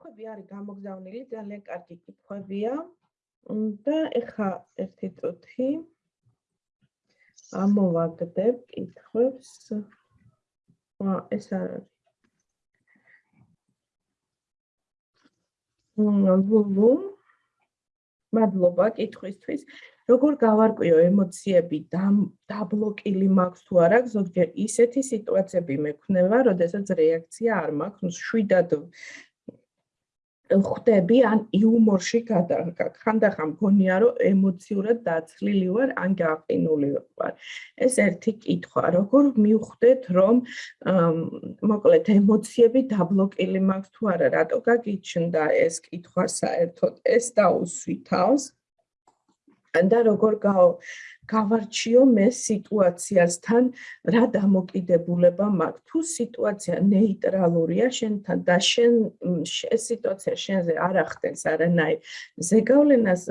კითხვები არის გამოგზავნილი, ძალიან კარგი კითხვებია. და ეხა ერთი წუთი ამოვაგდებ კითხვებს. აა ეს არის. ნუ მადლობა კითხვისთვის. როგორ გავარკვიო ემოციები დაბლოკილი მაქვს თუ არა? ზოგჯერ ისეთი სიტუაციები მექნება, როდესაც რეაქცია არ მაქვს, შვიდად ხვდები ან იუმორში გადაგა. ხანდახან მგონია რომ ემოციურად დაცლილი ვარ ან გაყინული ვარ. ეს ერთი კითხვა, როგორ მივხვდეთ რომ მოკლედ ემოციები დაბლოკილი მაქვს თუ არა? რატო გაგიჩნდა ეს კითხვა საერთოდ? ეს დაუსვითავს. და როგორ გავარჩიო მე სიტუაციასთან რა დამოკიდებულება მაქვს. თუ სიტუაცია ნეიტრალურია შენთან და შენ ეს სიტუაცია შენზე არ ახდენს არანაირ. ზეგავლენას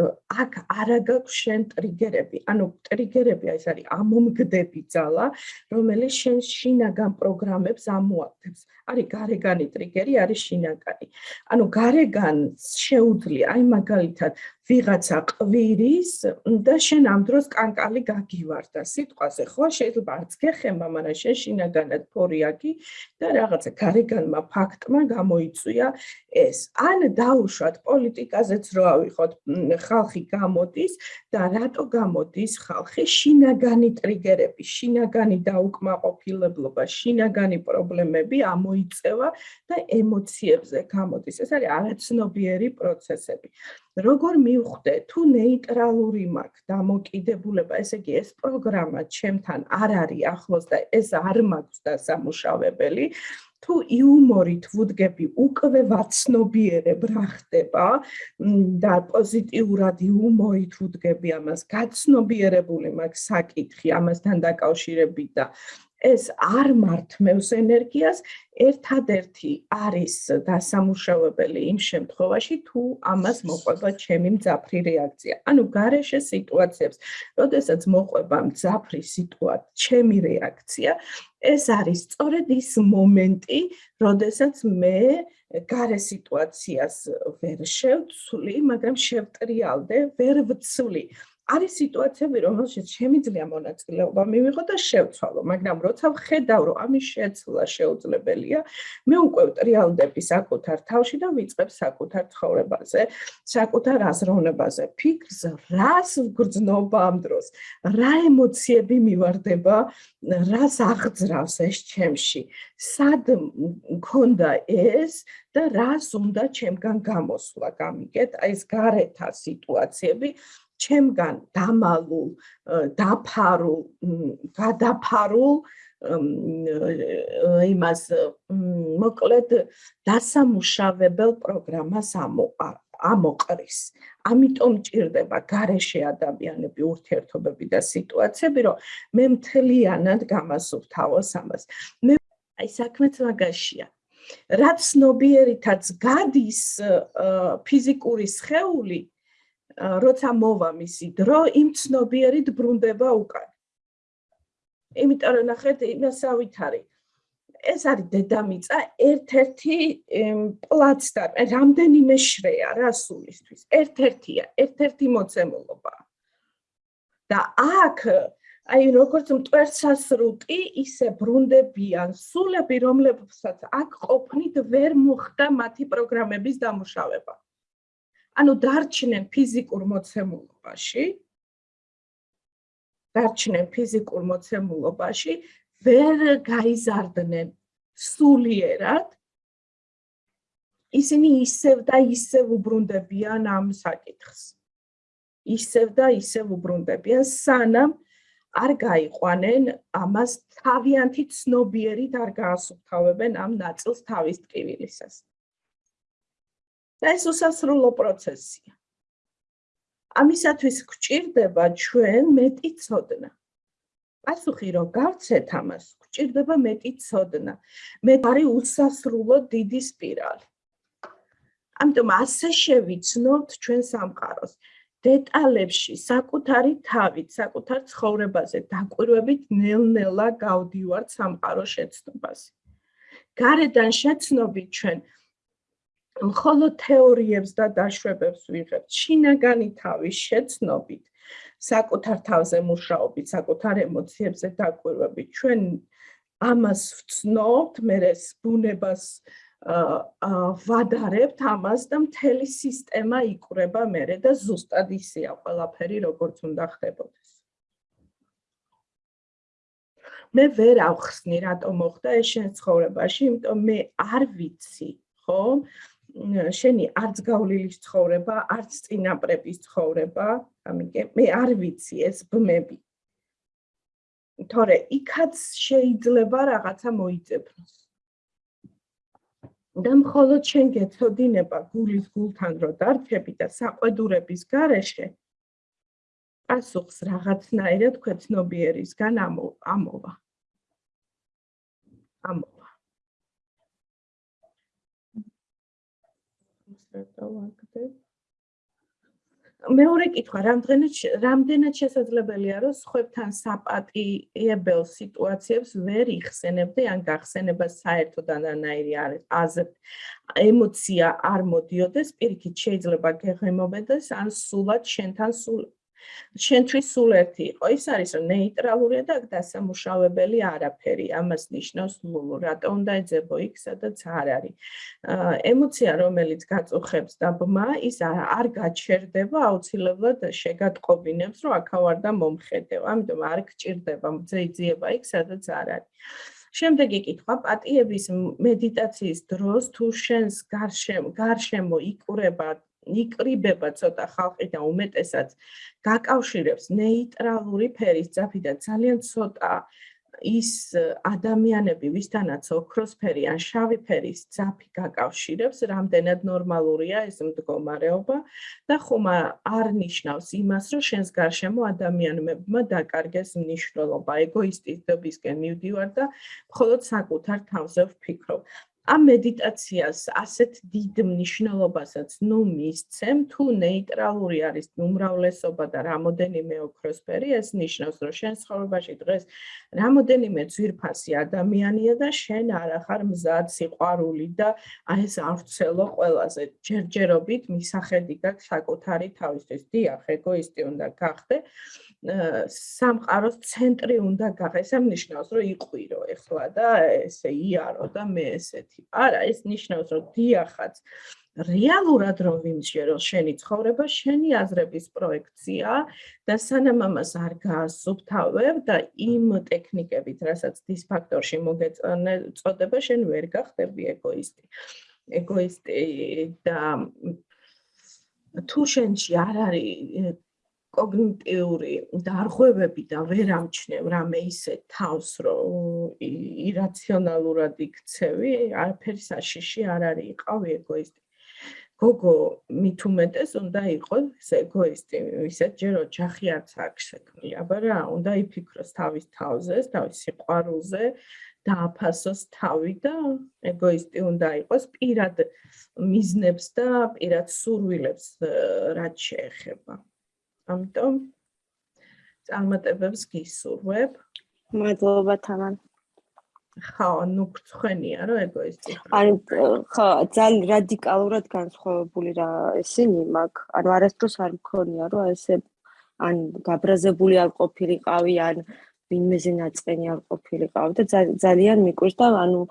აქ არა გაქვს შენ ტრიგერები. ანუ ტრიგერები ეს არის ამომგდები ძალა რომელიც შენ შინაგან პროგრამებს ამოაგდებს. არის გარეგანი ტრიგერი არის შინაგანი. ანუ გარეგან შეუძლია აი მაგალითად ვიღაცა ყვირის და შენ ამ დროს კანკალი გაგივარდა სიტყვაზე ხო? შეიძლება არც გეხება მაგრამ შენ შინაგანად ფორიაკი და რაღაცა გარეგანმა ფაქტმა გამოიწვია ეს. ან დაუშვათ პოლიტიკაზეც რო ავიხოთ ხალხი გამოდის და რატო გამოდის ხალხი? შინაგანი ტრიგერები შინაგანი დაუკმაყოფილებლობა შინაგანი პრობლემები ამოიწევა და ემოციებზე გამოდის. ეს არის არაცნობიერი პროცესები როგორ მივხვდე თუ ნეიტრალური მაქვს დამოკიდებულება? ესე იგი ეს პროგრამა ჩემთან არ არის ახლოს და ეს არ მაქვს და სამუშავებელი თუ იუმორით ვუდგები უკვე ვაცნობიერებ რა ხდება და პოზიტიურად იუმორით ვუდგები ამას გაცნობიერებული მაქვს საკითხი ამასთან დაკავშირებით და ეს არ მართმევს ენერგიას, ერთადერთი არის დასამუშავებელი იმ შემთხვევაში, თუ ამას მოყვება ჩემი მძაფრი რეაქცია. ანუ გარეშე სიტუაციებს, როდესაც მოყვება მძაფრი სიტუაცია, ჩემი რეაქცია, ეს არის სწორედ ის მომენტი, როდესაც მე გარე სიტუაციას ვერ შევცვლი, მაგრამ შევტრიალდე, ვერ ვცვლი. არის სიტუაციები, რომელშიც შემიძლია მონაწილეობა მივიღო და შევცვალო, მაგრამ როცა ვხედავ, რომ ამის შეცვლა შეუძლებელია, მე უკვე ტრიალდები საკუთარ თავში და ვიწყებ საკუთარ ცხოვრებაზე, საკუთარ აზროვნებაზე, ფიქრს, რას ვგრძნობა ამ დროს, რა ემოციები მივარდება, რას აღძრავს ეს ჩემში, სად მქონდა ეს და რას უნდა ჩემგან გამოსვლა, გამიგეთ, აი ეს გარეთა სიტუაციები ჩემგან დამალულ, დაფარულ, გადაფარულ იმას მოკლედ დასამუშავებელ პროგრამას ამოყრის. ამიტომ ჭირდება გარეშე ადამიანები, ურთიერთობები და სიტუაციები, რომ მე მთლიანად გამასუფთავოს ამას. მე აი საქმეც მაგაშია. რაც ნობიერითაც გადის ფიზიკური სხეული, როცა მოვა მისი დრო, იმ ცნობიერით ბრუნდება უკან. იმიტომ რომ ნახეთ, იმასავით არის. ეს არის დედამიწა, ერთ-ერთი პლაცდარმი, რამდენიმე შრეა რა სულისთვის. ერთ-ერთია, ერთ-ერთი მოცემულობა. და აქ აი როგორც მტვერსასრუტი, ისე ბრუნდებიან სულები, რომლებსაც აქ ყოფნით ვერ მოხდა მათი პროგრამების დამუშავება. ანუ დარჩნენ ფიზიკურ მოცემულობაში დარჩნენ ფიზიკურ მოცემულობაში ვერ გაიზარდნენ სულიერად. ისინი ისევ და ისევ უბრუნდებიან ამ საკითხს. ისევ და ისევ უბრუნდებიან სანამ არ გაიყვანენ ამას თავიანთი ცნობიერით არ გაასუფთავებენ ამ ნაწილს თავის ტკივილისას და ეს უსასრულო პროცესია. ამისათვის გვჭირდება ჩვენ მეტი ცოდნა. პასუხი რომ გავცეთ ამას, გვჭირდება მეტი ცოდნა. მე არის უსასრულო დიდი სპირალი. ამიტომ ასე შევიცნობთ ჩვენ სამყაროს. დეტალებში, საკუთარი თავით, საკუთარ ცხოვრებაზე დაკვირვებით ნელ-ნელა გავდივართ სამყაროს შეცნობაზე. გარედან შეცნობით ჩვენ მხოლოდ თეორიებს და დაშვებებს ვიღებთ, შინაგანი თავის შეცნობით, საკუთარ თავზე მუშაობით, საკუთარ ემოციებზე დაკვირვებით. ჩვენ ამას ვცნობთ, მე ეს ბუნებას ვადარებთ ამას და მთელი სისტემა იკვრება მერე და ზუსტად ისეა ყველაფერი როგორც უნდა ხდებოდეს. მე ვერ ავხსნი რატომ მოხდა ეს შენ ცხოვრებაში, იმიტომ მე არ ვიცი, ხო? შენი არც გავლილი ცხოვრება, არც წინაპრების ცხოვრება, ამიტომ მე არ ვიცი ეს ბმები. თორე იქაც შეიძლება რაღაცა მოიწეფნოს. და მხოლოდ შენ გეცოდინება გულის გულთან რო დარჩები და საყვედურების გარეშე პასუხს რაღაცნაირად ქვეცნობიერისგან ამოვა. ამოვა. დავაგდებ. მეორე კითხვა, რამდენად რამდენად შესაძლებელია, რომ სხვებთან საპატიებელ სიტუაციებს ვერ იხსენებდი ან გახსენება საერთოდ ანანაირი არის აზრ ემოცია არ მოდიოდეს, პირიქით შეიძლება გეღემობოდეს ან სულად შენთან სულ შენთვის სულ ერთი იყო. ის არის რომ ნეიტრალურია და დასამუშავებელი არაფერი. ამას ნიშნავს ლულუ რატო უნდა ეძებო იქ სადაც არ არის ემოცია რომელიც გაწუხებს და ბმა ის არ გაჩერდება აუცილებლად შეგატყობინებს რომ აქავარ და მომხედევ. ამიტომ არ გჭირდება მძეიძიება იქ სადაც არ არის შემდეგი კითხვა პატიების მედიტაციის დროს თუ შენს გარშემო გარშემო იკურება იკრიბება ცოტა ხალხი და უმეტესაც გაკავშირებს ნეიტრალური ფერის ძაფი და ძალიან ცოტა ის ადამიანები, ვისთანაც ოქროსფერი ან შავი ფერის ძაფი გაკავშირებს, რამდენად ნორმალურია ეს მდგომარეობა და ხომ არ ნიშნავს იმას, რომ შენს გარშემო ადამიანებმა დაკარგეს მნიშვნელობა, ეგოისტიზმისკენ მივდივარ და მხოლოდ საკუთარ თავზე ვფიქრობ. ამ მედიტაციას ასეთ დიდ მნიშვნელობასაც ნუ მისცემ თუ ნეიტრალური არის უმრავლესობა და რამოდენიმე ოქროსფერი ეს ნიშნავს რომ შენ ცხოვრებაში დღეს რამოდენიმე ძვირფასი ადამიანია და შენ არ ახარ მზად სიყვარული და აი ეს არცელო ყველაზე ჯერჯერობით მისახედი გაქვს საკუთარი თავისთვის დიახ ეგოისტი უნდა გახდე სამყაროს ცენტრი უნდა გახდეს. ამ ნიშნავს, რომ იყვირო ეხლა და ესე იარო და მე ესეთი. არა, ეს ნიშნავს, რომ დიახაც რეალურად რომ ვიმსჯერო შენი ცხოვრება, შენი აზრების პროექცია და სანამ ამას არ გაასუფთავებ და იმ ტექნიკებით, რასაც დისფაქტორში მოგეწონე, წოდება, შენ ვერ გახდები ეგოისტი. ეგოისტი და თუ შენში არ არის კოგნიტიური დარღვევები და ვერ ამჩნევ რამე ისე თავს რომ ირაციონალურად იქცევი, არაფერი საშიში არ არის, იყავი ეგოისტი. გოგო მით უმეტეს უნდა იყოს ეგოისტი, ისეთ ჯერ ოჯახი არც აქვს შექმნილი, აბა რა, უნდა იფიქროს თავის თავზე, თავის სიყვარულზე და აფასოს თავი და ეგოისტი უნდა იყოს პირად მიზნებს და პირად სურვილებს რაც შეეხება. ამიტომ წარმატებებს გისურვებ. მადლობა თამარ. ხო, ნუ გწხვენია რომ ეგოისტი. ანუ ხო, ძალიან რადიკალურად განსხვავებული რა ესენი მაგ, ანუ არასდროს არ მქონია რომ ესე ან გაბრაზებული არ ყოფილიყავი, ან ვინმეზე ნაწყენი არ ყოფილიყავი და ძალიან მიკვირს და ანუ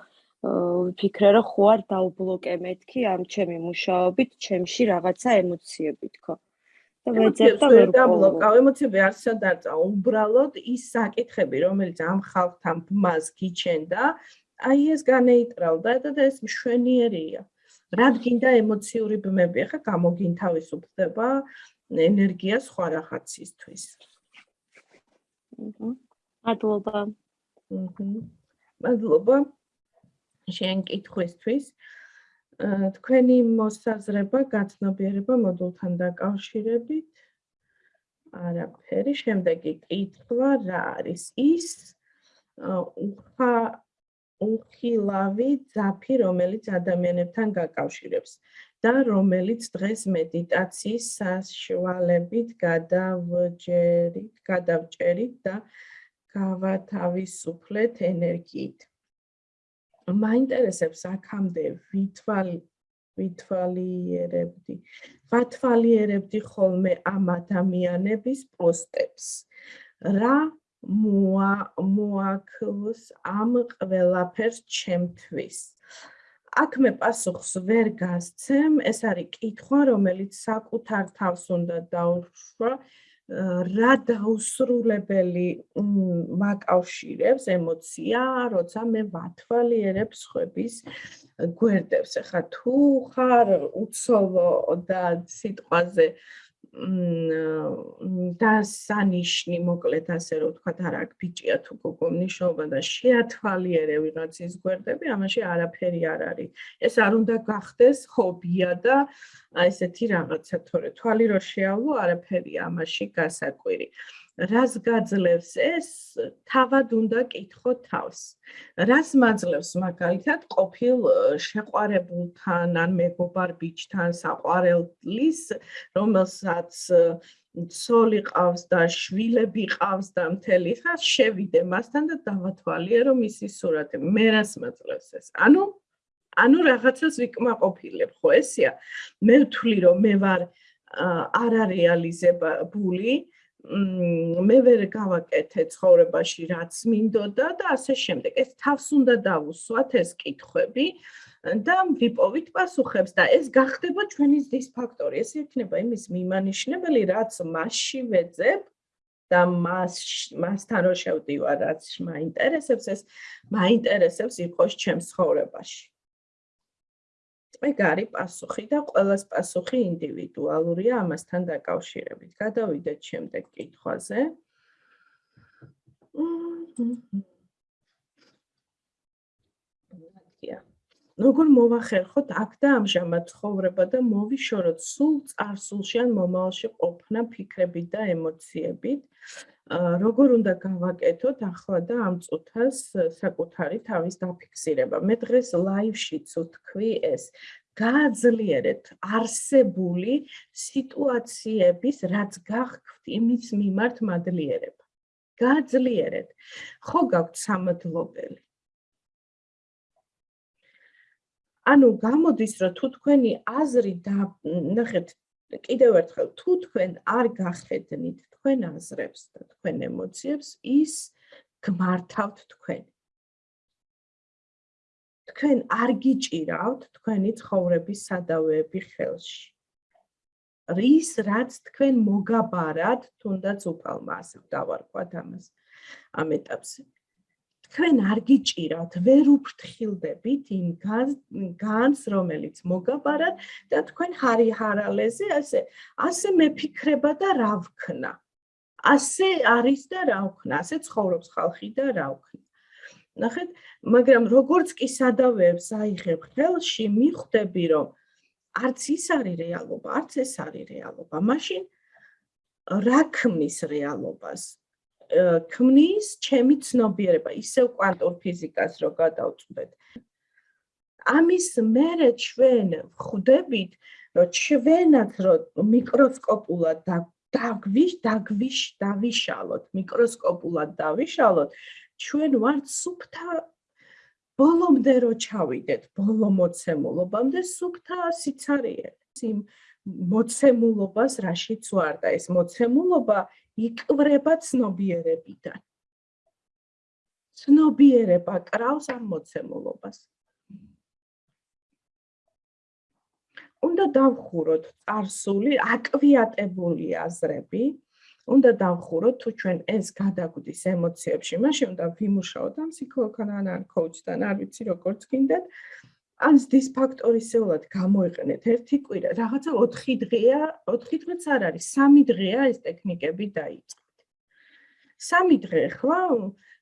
ვფიქრე რომ ხო არ დაუბლოკე მეთქი ამ ჩემი მუშაობით, ჩემში რაღაცა ემოციებით, ხო? ვეძებ და ვერ გაბლოკავ ემოციები არ სადარწა უბრალოდ ის საკითხები რომელიც ამ ხალხთან მას გიჩენდა აი ეს განეიტრალდა და ეს მშვენიერია. რად გინდა ემოციური ბმები? ახლა გამოგინ თავისუფლდება ენერგია სხვა რაღაცისთვის მადლობა. მადლობა. შენ კითხვისთვის თქვენი მოსაზრება გაცნობიერება მოდულთან დაკავშირებით. არაფერი შემდეგი კითხვა რა არის ის? უხა უხილავი ძაფი რომელიც ადამიანებთან გაკავშირებს და რომელიც დღეს მედიტაციის საშუალებით გადავჯერით გადავჭერით და გავათავისუფლეთ ენერგიით მაინტერესებს აქამდე ვითვალ ვითვალიერებდი. ვათვალიერებდი ხოლმე ამ ადამიანების პოსტებს. რა მოა მოაქოს ამ ყველაფერს ჩემთვის. აქ მე პასუხს ვერ გასცემ, ეს არის კითხვა, რომელიც საკუთარ თავს უნდა დაუშვა. რა დაუსრულებელი მაკავშირებს ემოცია, როცა მე ვათვალიერებ სხვების გვერდებს. ახლა თუ ხარ უცოლო და სიტყვაზე და სანიშნი მოკლედ ასე რომ ვთქვა და რა ბიჭია თუ გოგო მნიშვნელობა და შეათვალიერე ვიღაცის გვერდები ამაში არაფერი არ არის ეს არ უნდა გახდეს ჰობია და ესეთი რაღაცა თორე. თვალი რო შეავლო არაფერი ამაში გასაკვირი რას გაძლევს ეს თავად უნდა კითხო თავს. რას მაძლევს მაგალითად ყოფილ შეყვარებულთან ან მეგობარ ბიჭთან საყვარელის რომელსაც ცოლი ყავს და შვილები ყავს და მთელი ხა შევიდე მასთან და დავათვალიერე რომ ისი სურათი. მე რას მაძლევს ეს? ანუ ანუ რაღაცას ვიკმაყოფილებ ხო ესია მე ვთვლი რომ მე ვარ არარეალიზებული მე ვერ გავაკეთე ცხოვრებაში რაც მინდოდა და ასე შემდეგ. ეს თავს უნდა დავუსვათ ეს კითხვები და ვიპოვით პასუხებს და ეს გახდება ჩვენი ზის ფაქტორი. ეს იქნება იმის მიმანიშნებელი, რაც მასში ვეძებ და მას მასთან რო შევდივარ, რაც მაინტერესებს, ეს მაინტერესებს იყოს ჩემს ცხოვრებაში. ეგ არის პასუხი და ყოველას პასუხი ინდივიდუალურია ამასთან დაკავშირებით. გადავიდეთ შემდეგ კითხვაზე. როგორ მოვახერხოთ აქ და ამჟამად ცხოვრება და მოვიშოროთ სულ წარსულში ან მომავალში ყოფნა ფიქრებით და ემოციებით? როგორ უნდა გავაკეთოთ ახლა და ამ წუთას საკუთარი თავის დაფიქსირება. მე დღეს ლაივშიც ვთქვი ეს გააძლიერეთ არსებული სიტუაციების რაც გახქვთ იმის მიმართ მადლიერება. გააძლიერეთ. ხო გაქვთ სამადლობელი. ანუ გამოდის რომ თუ თქვენი აზრი ნახეთ კიდევ ერთხელ თუ თქვენ არ გახედნით თქვენ აზრებს და თქვენ ემოციებს ის გმართავთ თქვენ. თქვენ არ გიჭირავთ თქვენი ცხოვრების სადავეები ხელში. რის რაც თქვენ მოგაბარად თუნდაც უფალმა ასე დავარქვათ ამას ამ ეტაპზე თქვენ არ გიჭირავთ, ვერ უფრთხილდებით იმ განს, რომელიც მოგაბარად და თქვენ ჰარი ჰარალეზე ასე ასე მეფიქრება და რა ვქნა. ასე არის და რა ვქნა, ასე ცხოვრობს ხალხი და რა ვქნა. ნახეთ, მაგრამ როგორც კი სადავეებს აიღებ ხელში, მიხვდები, რომ არც ის არის რეალობა, არც ეს არის რეალობა. მაშინ რა ქმნის რეალობას? ქმნის ჩემი ცნობიერება, ისევ კვანტურ ფიზიკას რო გადავწყვეტ. ამის მერე ჩვენ ხვდებით, რომ ჩვენაც რო მიკროსკოპულად დაგვიშ დაგვიშ დავიშალოთ, მიკროსკოპულად დავიშალოთ, ჩვენ ვართ სუფთა ბოლომდე რო ჩავიდეთ, ბოლო მოცემულობამდე სუფთა სიცარიე. იმ მოცემულობას რაშიც ვარ და ეს მოცემულობა იკვრება ცნობიერებიდან. ცნობიერება კრავს ამ მოცემულობას. უნდა დავხუროთ წარსული აკვიატებული აზრები. უნდა დავხუროთ თუ ჩვენ ეს გადაგვდის ემოციებში, მაშინ უნდა ვიმუშაოთ ამ ფსიქოლოგთან ან კოუჩთან, არ ვიცი როგორც გინდათ. ან ზის ფაქტორისეულად გამოიყენეთ ერთი კვირა, რაღაცა 4 დღეა, 4 დღეც არ არის, 3 დღეა ეს ტექნიკები დაიწყეთ. 3 დღე ხლა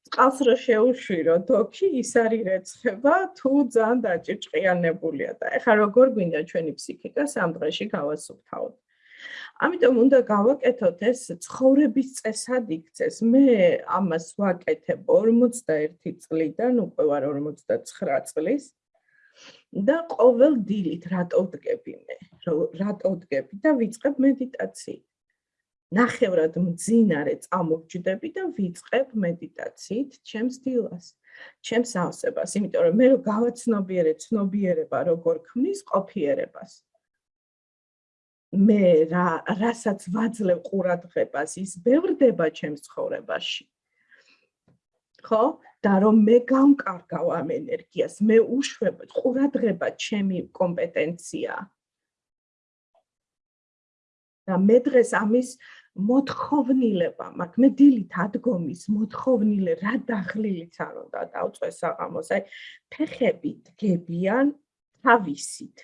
წყალს რო შეუშვირო, თოქი ის არის რეცხება, თუ ძალიან დაჭიჭყიანებულია და ეხლა როგორ გვინდა ჩვენი ფსიქიკა 3 დღეში გავასუფთავოთ. ამიტომ უნდა გავაკეთოთ ეს ცხოვრების წესად იქცეს. მე ამას ვაკეთებ 41 წლიდან, უკვე ვარ 49 წლის. და ყოველ დილით რატო ვდგები მე? რატო ვდგები და ვიწყებ მედიტაციით. ნახევრად მძინარე წამოვჯდები და ვიწყებ მედიტაციით ჩემს დილას. ჩემს ავსებას, იმიტომ რომ მე რო გავაცნობიერე ცნობიერება როგორ ქმნის ყოფიერებას. მე რა რასაც ვაძლევ ყურადღებას, ის ბევრდება ჩემს ცხოვრებაში. ხო? და რომ მე გამკარგავ ამ ენერგიას, მე უშვებ ყურადღება ჩემი კომპეტენცია. და მე დღეს ამის მოთხოვნილება, მაგ მე დილით ადგომის მოთხოვნილე რა დაღლილიც არ უნდა დავწეს საღამოს, აი ფეხები დგებიან თავისით.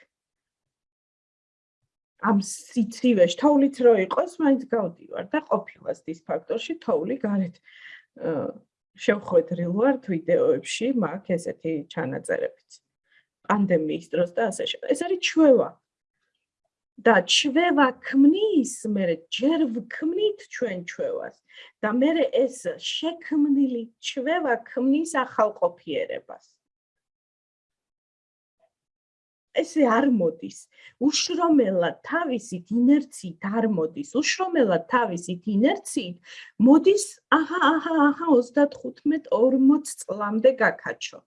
ამ სიცივეში თოვლიც რო იყოს, მაინც გავდივარ და ყოფილას დისფაქტორში თოვლი გარეთ შევხვედრილ ვარ ვიდეოებში, მაგ ესეთი ჩანაწერებიც. პანდემიის დროს და ასე შემდეგ. ეს არის ჩვევა. და ჩვევა ქმნის, მე ჯერ ვქმნით ჩვენ ჩვევას და მე ეს შექმნილი ჩვევა ქმნის ახალ ყოფიერებას. ესე არ მოდის. უშრომელად თავისით ინერციით არ მოდის. უშრომელად თავისით ინერციით მოდის, აჰა, აჰა, აჰა 35-40 წლამდე გაკაჩო.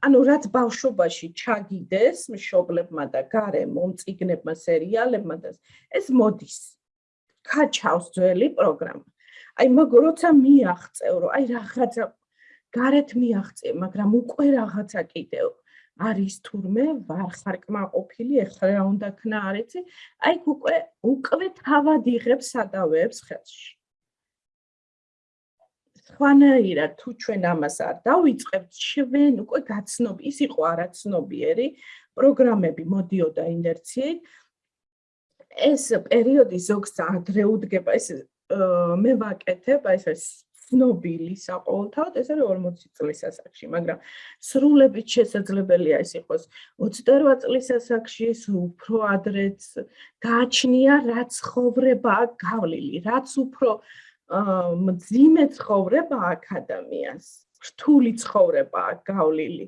ანუ რაც ბავშვობაში ჩაგიდეს მშობლებმა და გარე მომწიგნებმა სერიალებმა და ეს მოდის. კაჩავს ძველი პროგრამა. აი მაგ როცა მიაღწევ, რომ აი რაღაცა გარეთ მიაღწევ, მაგრამ უკვე რაღაცა კიდევ არის თურმე ვარ ხარ კმაყოფილი ეხლა რა უნდა ქნა არ იცი აი უკვე უკვე თავად იღებს სადავეებს ხელში. ხანაირად თუ ჩვენ ამას არ დავიწყებთ ჩვენ უკვე გაცნობ ის იყო არაცნობიერი პროგრამები მოდიოდა ინერციით. ეს პერიოდი ზოგს ადრეუდგება ეს მე ვაკეთებ აი ეს ცნობილი საყოველთაოდ ეს არის 40 წლის ასაკში, მაგრამ სრულებით შესაძლებელია ეს იყოს 28 წლის ასაკში, უფრო ადრეც გააჩნია რაც ხოვრება გავლილი, რაც უფრო მძიმე ცხოვრება აკადემიას, რთული ცხოვრება გავლილი.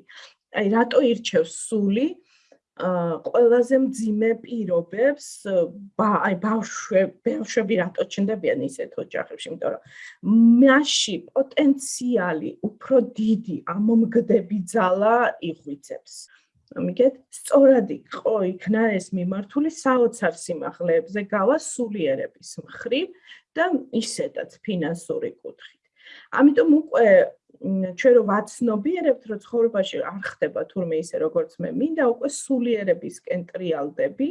აი რატო ირჩევს სული? ყველაზე მძიმე პირობებს აი ბავშვები ბავშვები რატო ჩნდებიან ისეთ ოჯახებში? იმიტომ რომ მასში პოტენციალი უფრო დიდი ამომგდები ძალა იღვიწებს ამიგეთ? სწორად იყო იქნა ეს მიმართული საოცარ სიმაღლეებზე გავა სულიერების მხრივ და ისედაც ფინანსური კუთხით. ამიტომ უკვე ჩვენ რო ვაცნობიერებთ, რომ ცხოვრებაში არ ხდება თურმე ისე როგორც მე მინდა, უკვე სულიერებისკენ ტრიალდები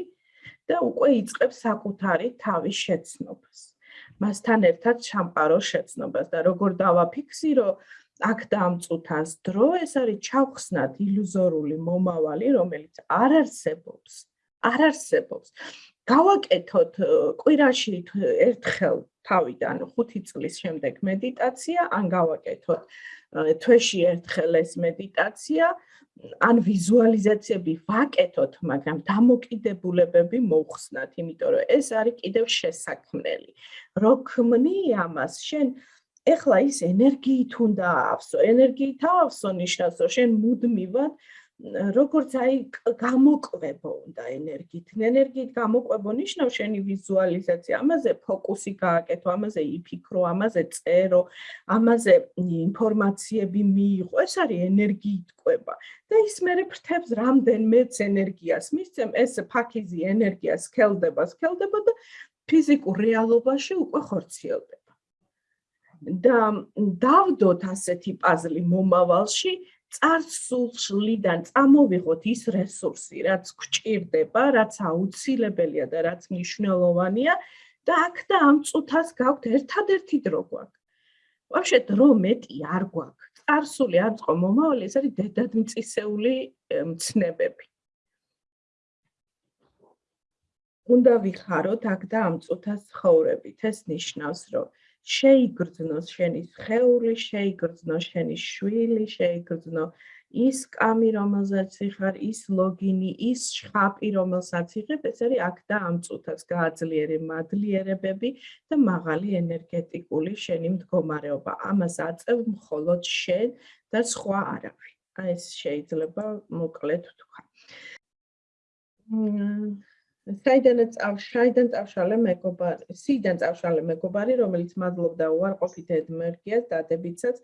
და უკვე იწყებს საკუთარი თავის შეცნობას. მასთან ერთად ჩამყარო შეცნობას და როგორ დავაფიქსირო აქ დამწუთას დრო, ეს არის ჩავხსნათ ილუზორული მომავალი, რომელიც არ არსებობს. არ არსებობს. გავაკეთოთ კვირაში ერთხელ თავიდან 5 წლის შემდეგ მედიტაცია, ან გავაკეთოთ თვეში ერთხელ ეს მედიტაცია, ან ვიზუალიზაციები ვაკეთოთ, მაგრამ დამოკიდებულებები მოხსნათ, იმიტომ რომ ეს არის კიდევ შესაქმნელი. რო ქმნი ამას, შენ ეხლა ის ენერგიით უნდა ავსო, ენერგიით ავსო ნიშნავს, რომ შენ მუდმივად როგორც აი გამოკვებო უნდა ენერგიით. ენერგიით გამოკვებო ნიშნავს შენი ვიზუალიზაცია, ამაზე ფოკუსი გააკეთო, ამაზე იფიქრო, ამაზე წერო, ამაზე ინფორმაციები მიიღო. ეს არის ენერგიით ყვება. და ის მერე ფრთებს რამდენმეც ენერგიას მისცემ, ეს ფაქიზი ენერგიას ქელდება, ქელდება და ფიზიკურ რეალობაში უკვე ხორციელდება. და დავდოთ ასეთი პაზლი მომავალში წარსულიდან წამოვიღოთ ის რესურსი, რაც გვჭირდება, რაც აუცილებელია და რაც მნიშვნელოვანია და აქ და ამ წუთას გაქვთ ერთადერთი დრო გვაქვს. ვაფშე დრო მეტი არ გვაქვს. წარსული არ წყო მომავალი, ეს არის დედადმიწისეული მცნებები. უნდა ვიხაროთ აქ და ამ წუთას ცხოვრებით. ეს ნიშნავს, რომ შეიგრძნოს შენი ხეული, შეიგრძნოს შენი შვილი, შეიგრძნო ის კამი, რომელზეც იხარ, ის ლოგინი, ის შხაპი, რომელსაც იღებ, ეს არის აქ და ამ წუთას გააძლიერე მადლიერებები და მაღალი ენერგეტიკული შენი მდგომარეობა. ამას აწევ მხოლოდ შენ და სხვა არავინ. აი ეს შეიძლება მოკლედ ვთქვა. მ საიდანაც ავშაიდან წავშალე მეგობარი, სიდან წავშალე მეგობარი, რომელიც მადლობდა უარყოფით ედმერგიას დადებითაც.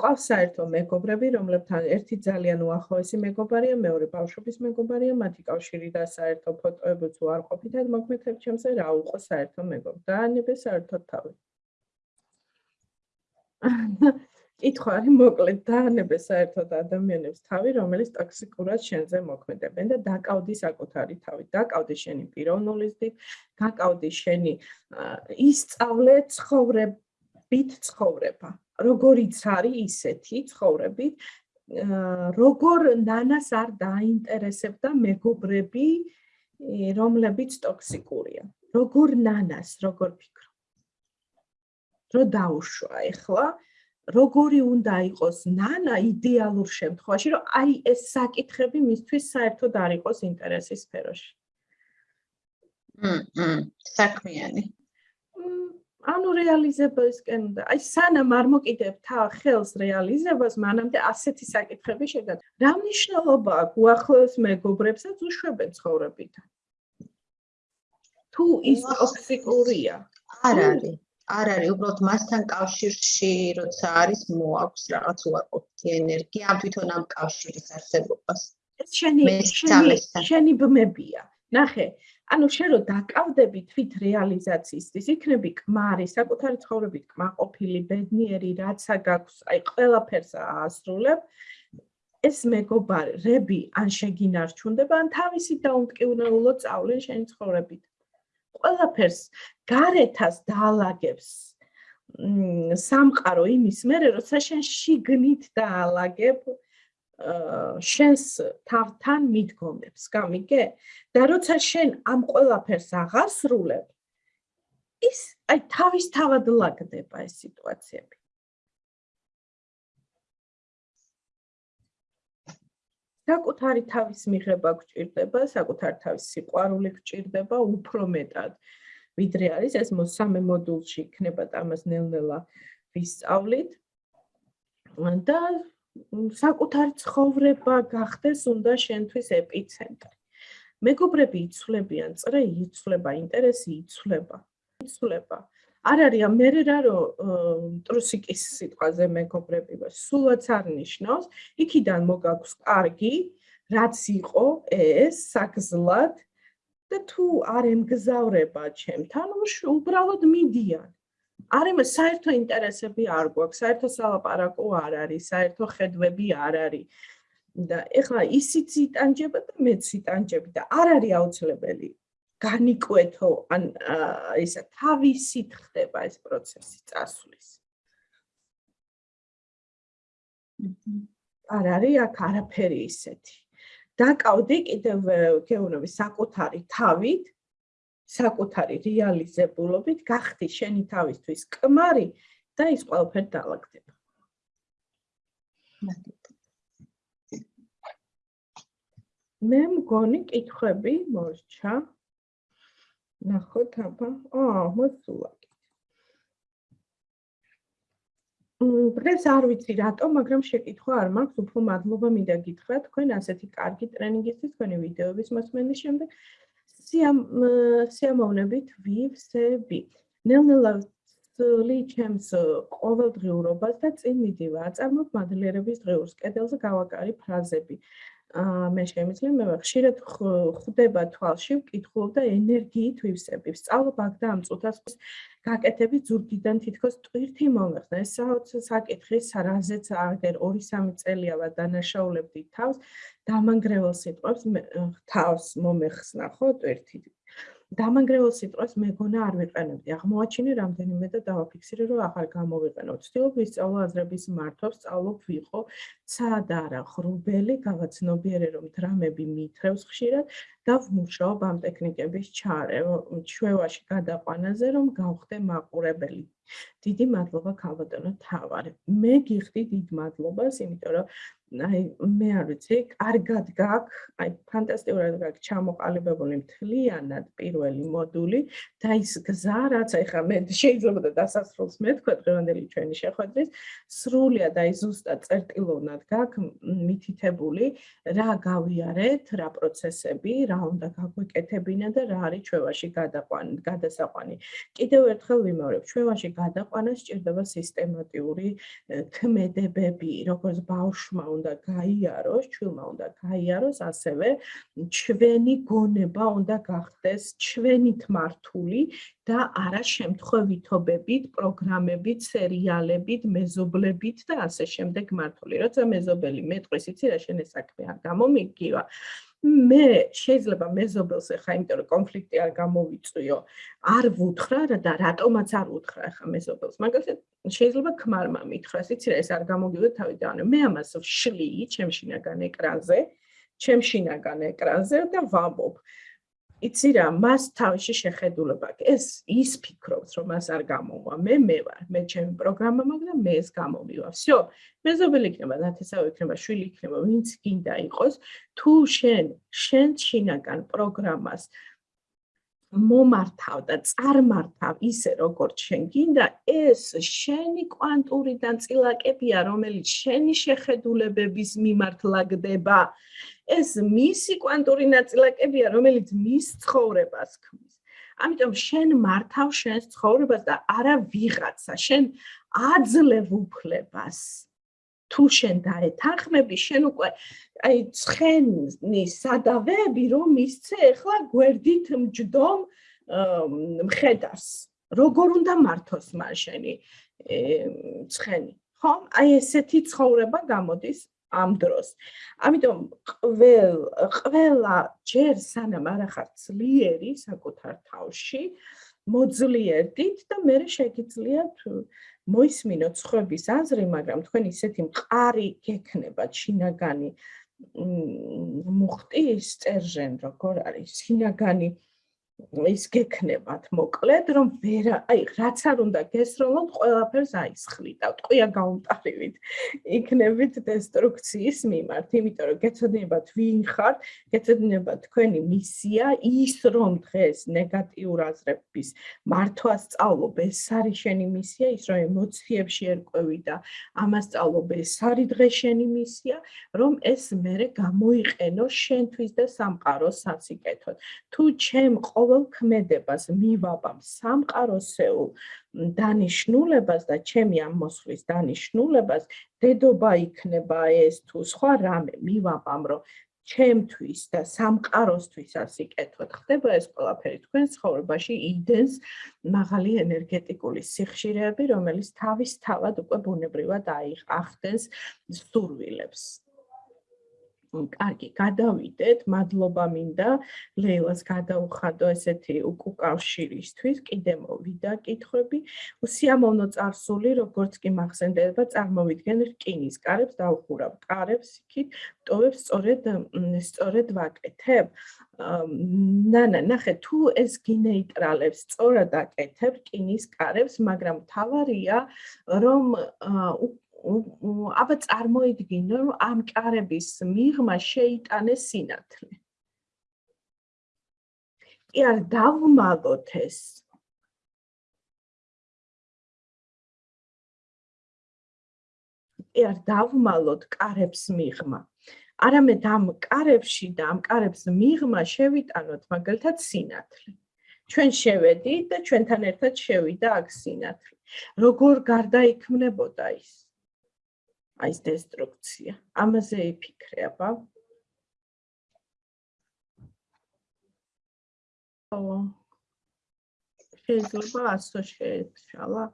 ყავს საერთო მეგობრები, რომლებთან ერთი ძალიან უახლოესი მეგობარია, მეორე ბავშვობის მეგობარია, მათი კავშირი და საერთო ფოტოებიც უარყოფითად მოგმეთებ ჩემზე, რა უყო საერთო მეგობარი. დაანებე საერთოდ თავი. კითხვა არის მოკლედ დაანებე საერთოდ ადამიანებს თავი რომელიც ტოქსიკურად შენზე მოქმედებენ და დაკავდი საკუთარი თავი. დაკავდი შენი პიროვნულობით დაკავდი შენი ისწავლე ცხოვრებით ცხოვრება. როგორიც არის ისეთი ცხოვრებით როგორ ნანას არ დაინტერესებდა მეგობრები რომლებიც ტოქსიკურია. როგორ ნანას როგორ ფიქრო რო დაუშვა ეხლა როგორი უნდა იყოს ნანა იდეალურ შემთხვევაში, რომ აი ეს საკითხები მისთვის საერთოდ არ იყოს ინტერესის სფეროში. მმ, საქმიანი. ანუ რეალიზებასკენ და აი სანამ არ მოკიდებ თა ხელს რეალიზებას, მანამდე ასეთი საკითხები შეგად. რა მნიშვნელობა აქვს უახლოეს მეგობრებსაც უშვებენ ცხოვრებიდან? თუ ის ტოქსიკურია? არ არის. არ არის უბრალოდ მასთან კავშირში როცა არის მოაქვს რაღაც უარყოფითი ენერგია ამ თვითონ ამ კავშირის არსებობას. ეს შენი შენი შენი ბმებია. ნახე ანუ შენ რო დაკავდები თვით რეალიზაციისთვის იქნები კმარი საკუთარი ცხოვრებით კმაყოფილი ბედნიერი რაცა გაქვს აი ყველაფერს აასრულებ. ეს მეგობარები ან შეგინარჩუნდება ან თავისი დაუმტკივნეულო წავლენ შენი ცხოვრებით ყველაფერს გარეთას დაალაგებს. სამყარო იმის მერე როცა შენ შიგნით დაალაგებ შენს თავთან მიდგომებს გამიგე? და როცა შენ ამ ყველაფერს აღასრულებ ის აი თავის თავად ლაგდება ეს სიტუაციები საკუთარი თავის მიღება გჭირდება, საკუთარი თავის სიყვარული გჭირდება უფრო მეტად. ვიდრე არის ეს მოსამე მოდულში იქნება ამას ნელ-ნელა ვისწავლით. და საკუთარი ცხოვრება გახდეს უნდა შენთვის ეპიცენტრი. მეგობრები იცვლებიან, წრე იცვლება, ინტერესი იცვლება. იცვლება. არ არის მე რა რომ ტრუსიკის სიტყვაზე მეგობრები ვარ. სულაც არ ნიშნავს იქიდან მოგაქვს კარგი რაც იყო ეს საგზლად და თუ არ ემგზავრება ჩემთან უბრალოდ მიდიან. არ იმ საერთო ინტერესები არ გვაქვს საერთო სალაპარაკო არ არის საერთო ხედვები არ არის. და ეხლა ისიც იტანჯება და მეც იტანჯები და არ არის აუცილებელი განიკვეთო ან ისა თავისით ხდება ეს პროცესი წასვლის. არ არის აქ არაფერი ისეთი. დაკავდი კიდევ გეუბნები საკუთარი თავით, საკუთარი რეალიზებულობით, გახდი შენი თავისთვის კმარი და ის ყველაფერი დაალაგდება. მე მგონი კითხები მოსჩა. ნახოთ აბა. აა, მოსულა. დღეს არ ვიცი რატომ, მაგრამ შეკითხვა არ მაქვს, უფრო მადლობა მინდა გითხრათ თქვენ ასეთი კარგი ტრენინგისთვის, თქვენი ვიდეოების მოსმენის შემდეგ. სიამ სიამოვნებით ვივსები. ნელ-ნელა ლი ჩემს ყოველდღიურობას და წინ მიდივა აწარმოებ მადლიერების დღეურს. კედელზე გავაკარი ფრაზები. მე შემიძლია მე ხშირად ხვდება თვალში ვკითხულობ და ენერგიით ვივსები ვსწავლობ აქ და ამ წუთას გაკეთები ზურგიდან თითქოს ტვირთი მომეხდა ეს საკითხი სარაზეც აგერ 2-3 წელია ვა დანაშაულებდი თავს დამანგრეველ სიტყვებს თავს მომეხსნა ხო ტვირთი დამანგრეველ სიტყვას მეგონა არ ვიყენებდი. აღმოაჩინე რამდენიმე და დავაფიქსირე, რომ ახალ გამოვიყენო. ვცდილობ ვისწავლო აზრების მართვას, სწავლობ ვიყო ცად არა ხრუბელი, გავაცნობიერე რომ დრამები მითრევს ხშირად და ვმუშაობ ამ ტექნიკების ჩვევაში გადაყვანაზე, რომ გავხდე მაყურებელი. დიდი მადლობა ქალბატონო თავარ. მე გიხდი დიდ მადლობას, იმიტომ რომ აი მე არ ვიცი, კარგად გაქვს, აი ფანტასტიკურად გაქვს ჩამოყალიბებული მთლიანად პირველი მოდული და ის გზა, რაც ახლა მე შეიძლება და დასასრულს მეთქვა დღევანდელი ჩვენი შეხვედრის, სრულად აი ზუსტად წერტილოვნად გაქვს მითითებული, რა გავიარეთ, რა პროცესები, რა უნდა გაგვეკეთებინა და რა არის ჩვევაში გადაყვანი, გადასაყვანი. კიდევ ერთხელ ვიმეორებ, ჩვევაში გადაყვანა სჭირდება სისტემატიური ქმედებები, როგორც ბავშვმა უნდა გაიაროს, ჩვილმა უნდა გაიაროს, ასევე ჩვენი გონება უნდა გახდეს ჩვენით მართული და არა შემთხვევითობებით, პროგრამებით, სერიალებით, მეზობლებით და ასე შემდეგ მართული. როცა მეზობელი მეტყვის, იცი რა შენ ეს საქმე არ გამომიგივა. მე შეიძლება მეზობელს ახლა იმიტომ რომ კონფლიქტი არ გამოვიწვიო, არ ვუთხრა და რატომაც არ ვუთხრა ახლა მეზობელს. მაგალითად შეიძლება ქმარმა მითხრას, იცი რა ეს არ გამოგივიდა თავიდან. მე ამას ვშლი ჩემშინაგან ეკრანზე, ჩემშინაგან ეკრანზე და ვამბობ. იცი რა, მას თავში შეხედულება აქვს. ეს ის ფიქრობს, რომ მას არ გამოვა. მე მე ვარ, მე ჩემი პროგრამა მაქვს და მე ეს გამომივა. всё. მეზობელი იქნება, ნათესავი იქნება, შვილი იქნება, ვინც გინდა იყოს, თუ შენ შენ შინაგან პროგრამას მომართავ და წარმართავ ისე როგორც შენ გინდა, ეს შენი კვანტურიდან წილაკებია, რომელიც შენი შეხედულებების მიმართ ლაგდება. ეს მისი კვანტური ნაწილაკებია, რომელიც მის ცხოვრებას ქმნის. ამიტომ შენ მართავ შენს ცხოვრებას და არა ვიღაცა, შენ აძლევ უფლებას. თუ შენ დაეთანხმები შენ უკვე აი ცხენი სადავეები რომ ისცე ახლა გვერდით მჯდომ მხედარს. როგორ უნდა მართოს მან შენი ცხენი? ხო აი ესეთი ცხოვრება გამოდის ამ დროს. ამიტომ ყველ ყველა ჯერ სანამ არ ახარ ძლიერი საკუთარ თავში მოძლიერდით და მე შეგიძლიათ მოისმინოთ ხვების აზრი, მაგრამ თქვენ ისეთი მყარი გექნება ჩინაგანი მუხტი სტერჟენ როგორ არის? ჩინაგანი ის გექნებათ მოკლედ რომ ვერ აი რაც არ უნდა გესროლოთ ყველაფერს აისხლიტავთ ყია გაუმტარივით იქნებით დესტრუქციის მიმართ. იმიტომ რომ გეცოდინებათ ვინ ხართ გეცოდინებათ თქვენი მისია ის რომ დღეს ნეგატიურ აზრების მართვა სწავლობ ეს არის შენი მისია ის რომ ემოციებში ერკვევი და ამას სწავლობ ეს არის დღეს შენი მისია რომ ეს მერე გამოიყენო შენთვის და სამყაროს სასიკეთოდ თუ ჩემ ყოველ ქმედებას მივაბამ სამყაროსეულ დანიშნულებას და ჩემი ამ მოსვლის დანიშნულებას დედობა იქნება ეს თუ სხვა რამე მივაბამ რომ ჩემთვის და სამყაროსთვის ასიკეთოთ ხდება ეს ყველაფერი თქვენ ცხოვრებაში იდენს მაღალი ენერგეტიკული სიხშირეები რომელიც თავის თავად უკვე ბუნებრივად აიხდენს სურვილებს კარგი, გადავიდეთ. მადლობა მინდა ლეილას გადაუხადო ესეთი უკუკავშირისთვის. კიდე მოვიდა კითხვები. უსიამოვნო წარსული, როგორც კი მახსენდება, წარმოვიდგენ რკინის კარებს და უხურავ კარებს იქით, ტოვებს სწორედ სწორედ ვაკეთებ. ნანა, ნახე, თუ ეს გინეიტრალებს სწორად აკეთებ რკინის კარებს, მაგრამ თავარია რომ აბა წარმოიდგინო რომ ამ კარების მიღმა შეიტანეს სინათლე. კი არ დავმალოთ ეს. კი არ დავმალოთ კარებს მიღმა. არამედ ამ კარებში და ამ კარებს მიღმა შევიტანოთ მაგალითად სინათლე. ჩვენ შევედით და ჩვენთან ერთად შევიდა აქ სინათლე. როგორ გარდაიქმნებოდა ის? აი ეს დესტრუქცია. ამაზე იფიქრე, აბა. ო. შეიძლება ასო შეეცვალა.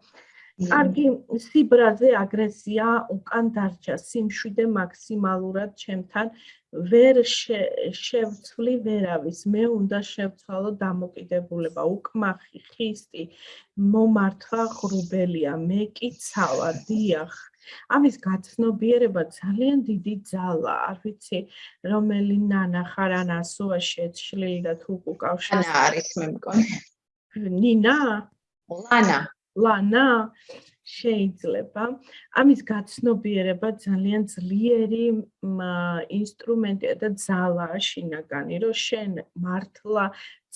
კარგი, სიბრაზე აგრესია უკან დარჩა, სიმშვიდე მაქსიმალურად ჩემთან ვერ შევცვლი ვერავის. მე უნდა შევცვალო დამოკიდებულება, უკმახი, ხისტი, მომართვა ღრუბელია, მე კი ცავა, დიახ. ამის გაცნობიერება ძალიან დიდი ძალა, არ ვიცი, რომელი ნანა ხარ ან ასოა შეცვლილი და თუ უკავშირ. ანა არის მე მგონი. ნინა? ლანა. ლანა? შეიძლება ამის გაცნობიერება ძალიან ძლიერი ინსტრუმენტია და ძალაა შინაგანი, რომ შენ მართლა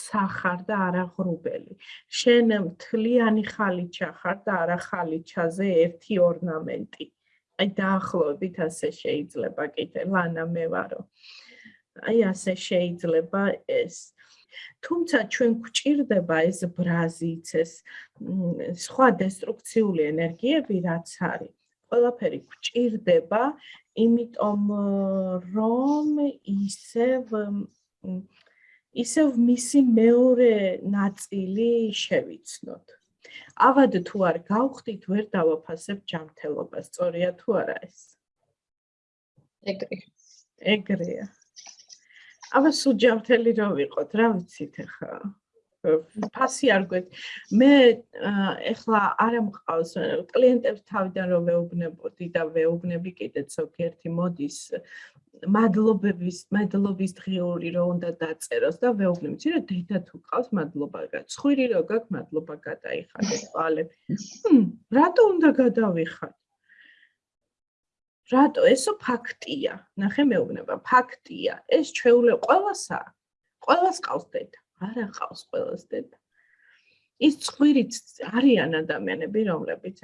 ცახარ და არა ღრუბელი. შენ მთლიანი ხალიჩა ხარ და არა ხალიჩაზე ერთი ორნამენტი. აი დაახლოებით ასე შეიძლება კიდე ლანა მე ვარო. აი ასე შეიძლება ეს თუმცა ჩვენ გვჭირდება ეს ბრაზიც ეს სხვა დესტრუქციული ენერგიები რაც არის. ყველაფერი გვჭირდება იმიტომ რომ ისევ ისევ მისი მეორე ნაწილი შევიცნოთ. ავად თუ არ გავხდით ვერ დავაფასებ ჯანმრთელობას. სწორია თუ არა ეს? ეგრე ეგრეა აბა სუჯამთელი რა ვიყოთ, რა ვიცით ახლა? ფასი არ გვეთ. მე ახლა არ ამყავს კლიენტებს თავიდან რომ ვეუბნებოდი და ვეუბნები კიდე ზოგიერთი მოდის მადლობების მადლობის დღიური რომ უნდა დაწეროს და ვეუბნები, ცირა დედა თუ ყავს მადლობა, ცხვირი რო გაქვს მადლობა გადაიხადე თვალები. ჰმ, რატო უნდა გადავიხადე? რატო? ესო ფაქტია. ნახე მეუბნება. ფაქტია. ეს ჩვეულე ყოველსა ყოველს ყავს დედა. არა ყავს ყოველს დედა ის წვირიც არიან ადამიანები რომლებიც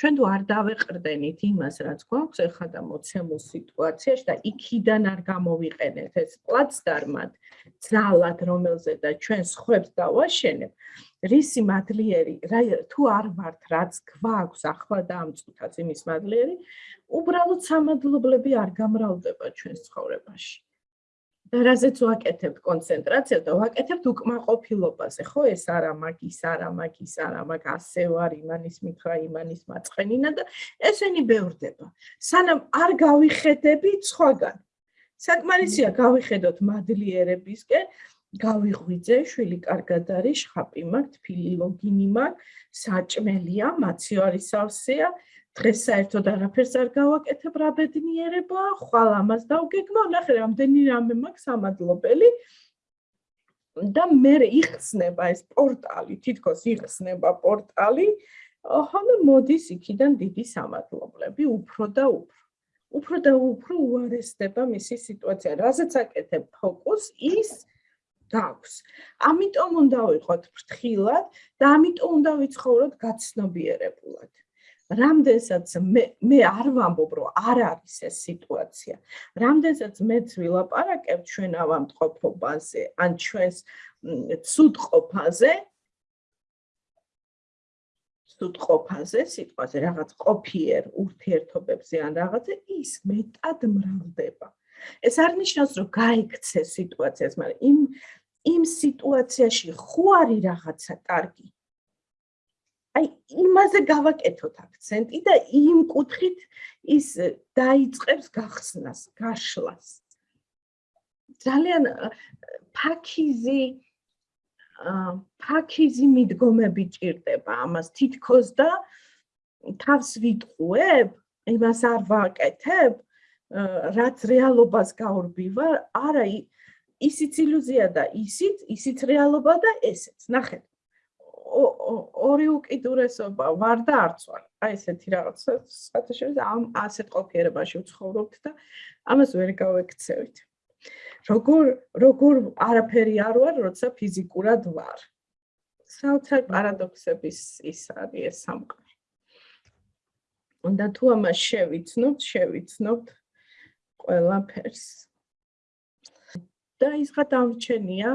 ჩვენ თუ არ დავეყრდენით იმას რაც გვაქვს ახლა და მოცემულ სიტუაციაში და იქიდან არ გამოვიყენეთ ეს პლაცდარმად ძალად რომელზე და ჩვენ ხუებს დავაშენებ რისი მადლიერი თუ არ ვართ რაც გვაქვს ახლა და ამ წუთაც იმის მადლიერი უბრალოდ სამადლობლები არ გამრავლდება ჩვენს ცხოვრებაში. რაზეც ვაკეთებთ კონცენტრაციას და ვაკეთებთ უკმაყოფილობაზე, ხო ეს არა მაგის, არა მაგის, არა მაგ ასე ვარ იმანის მითხრა იმანის მაწყენინა და ესენი ბევრდება. სანამ არ გავიხედებით სხვაგან. საკმარისია გავიხედოთ მადლიერებისკენ, გავიღვიძე, შვილი კარგად არის, შხაპი მაქვს, თბილი ლოგინი მაქვს, საჭმელია, მაციარი სავსეა. დღეს საერთოდ არაფერს არ გავაკეთებ რა ბედნიერება, ხვალ ამას დავგეგმო, ნახე რამდენი რამე მაქვს სამადლობელი. და მე იხსნება ეს პორტალი, თითქოს იხსნება პორტალი. და მოდის იქიდან დიდი სამადლობლები, უფრო და უფრო. უფრო და უფრო უარესდება მისი სიტუაცია. რაზეც აკეთებ ფოკუს, ის გაქვს. ამიტომ უნდა ვიყოთ ფრთხილად და ამიტომ უნდა ვიცხოვროთ გაცნობიერებულად. რამდენსაც მე მე არ ვამბობ რომ არ არის ეს სიტუაცია. რამდენსაც მეც ვილაპარაკებ ჩვენ ავამტყოფობაზე ან ჩვენს ცუდყოფაზე ცუდყოფაზე სიტყვაზე რაღაც ყოფიერ ურთიერთობებზე ან რაღაცე ის მეტად მრავლდება. ეს არ ნიშნავს რომ გაიქცე სიტუაციას მაგრამ იმ იმ სიტუაციაში ხო არის რაღაცა კარგი აი იმაზე გავაკეთოთ აქცენტი და იმ კუთხით ის დაიწყებს გახსნას, გაშლას. ძალიან ფაქიზი ფაქიზი მიდგომები ჭირდება ამას თითქოს და თავს ვიტყუებ, იმას არ ვაკეთებ, რაც რეალობას გაურბივარ, არა ისიც ილუზია და ისიც, ისიც რეალობა და ესეც. ნახეთ. ორი უკიდურესობა ვარ და არც ვარ. აი ესეთი რაღაცა საერთოდ ამ ასეთ ყოფიერებაში ვცხოვრობთ და ამას ვერ გავექცევით. როგორ როგორ არაფერი არ ვარ, როცა ფიზიკურად ვარ. საოცარ პარადოქსების ის არის ეს სამყარო. უნდა თუ ამას შევიცნობთ, შევიცნობთ ყველაფერს. და ის გადამრჩენია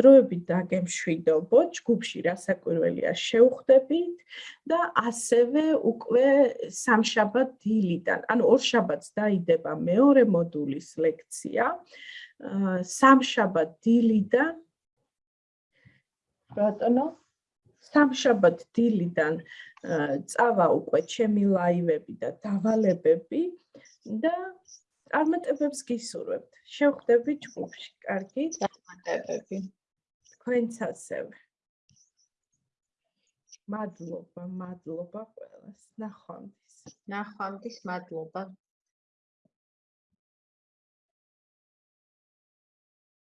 დროებით დაგემშვიდობო ჯგუფში რასაკვირველია შევხვდებით და ასევე უკვე სამშაბათ დილიდან ანუ ორ შაბათს დაიდება მეორე მოდულის ლექცია სამშაბათ დილიდან ბატონო სამშაბათ დილიდან წავა უკვე ჩემი ლაივები და დავალებები და წარმატებებს გისურვებთ. შევხვდებით ჯგუფში. კარგი? წარმატებები. თქვენც ასევე. მადლობა, მადლობა ყველას. ნახვამდის. ნახვამდის, მადლობა.